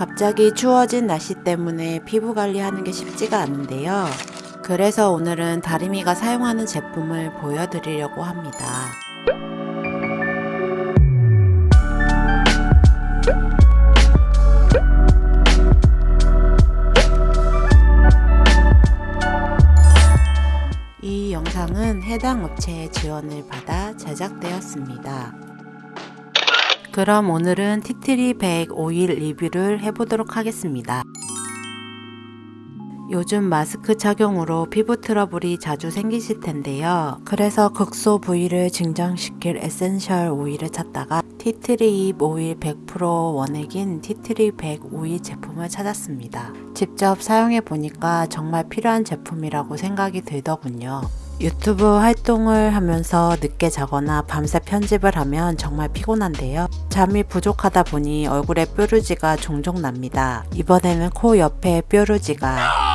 갑자기 추워진 날씨 때문에 피부 관리하는 게 쉽지가 않은데요. 그래서 오늘은 다리미가 사용하는 제품을 보여드리려고 합니다. 이 영상은 해당 업체의 지원을 받아 제작되었습니다. 그럼 오늘은 tea tree 100 오일 리뷰를 해보도록 하겠습니다. 요즘 마스크 착용으로 피부 트러블이 자주 생기실 텐데요. 그래서 국소 부위를 진정시킬 에센셜 오일을 찾다가 tea tree 잎 오일 100% 원액인 tea tree 100 오일 제품을 찾았습니다. 직접 사용해 보니까 정말 필요한 제품이라고 생각이 들더군요. 유튜브 활동을 하면서 늦게 자거나 밤새 편집을 하면 정말 피곤한데요. 잠이 부족하다 보니 얼굴에 뾰루지가 종종 납니다. 이번에는 코 옆에 뾰루지가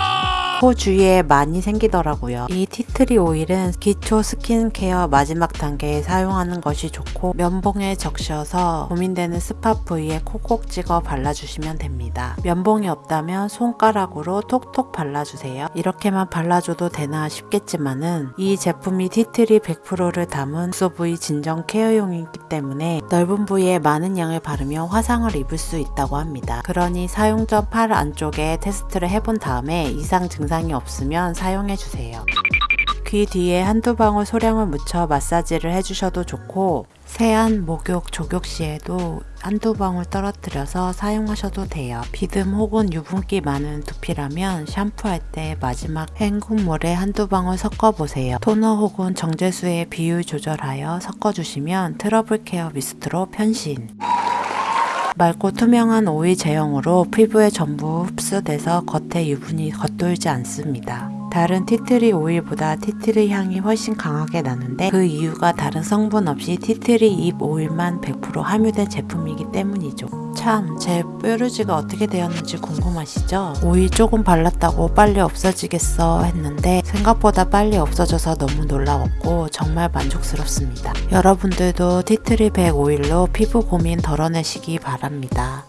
코 주위에 많이 생기더라고요. 이 tea tree 오일은 기초 스킨케어 마지막 단계에 사용하는 것이 좋고 면봉에 적셔서 고민되는 spot 부위에 콕콕 찍어 발라주시면 됩니다. 면봉이 없다면 손가락으로 톡톡 발라주세요. 이렇게만 발라줘도 되나 싶겠지만은 이 제품이 tea tree 100%를 담은 국소 부위 진정 케어용이기 때문에 넓은 부위에 많은 양을 바르면 화상을 입을 수 있다고 합니다. 그러니 사용 전 팔 안쪽에 테스트를 해본 다음에 이상 증상 이 없으면 사용해 주세요. 귀 뒤에 한두 방울 소량을 묻혀 마사지를 해주셔도 좋고 세안, 목욕, 족욕 시에도 한두 방울 떨어뜨려서 사용하셔도 돼요. 비듬 혹은 유분기 많은 두피라면 샴푸할 때 마지막 헹굼물에 한두 방울 섞어보세요. 토너 혹은 정제수의 비율 조절하여 섞어주시면 트러블 케어 미스트로 변신. 맑고 투명한 오일 제형으로 피부에 전부 흡수돼서 겉에 유분이 겉돌지 않습니다. 다른 tea tree 오일보다 tea tree 향이 훨씬 강하게 나는데 그 이유가 다른 성분 없이 tea tree 잎 오일만 100% 함유된 제품이기 때문이죠. 참, 제 뾰루지가 어떻게 되었는지 궁금하시죠? 오일 조금 발랐다고 빨리 없어지겠어 했는데 생각보다 빨리 없어져서 너무 놀라웠고 정말 만족스럽습니다. 여러분들도 티트리 100 오일로 피부 고민 덜어내시기 바랍니다.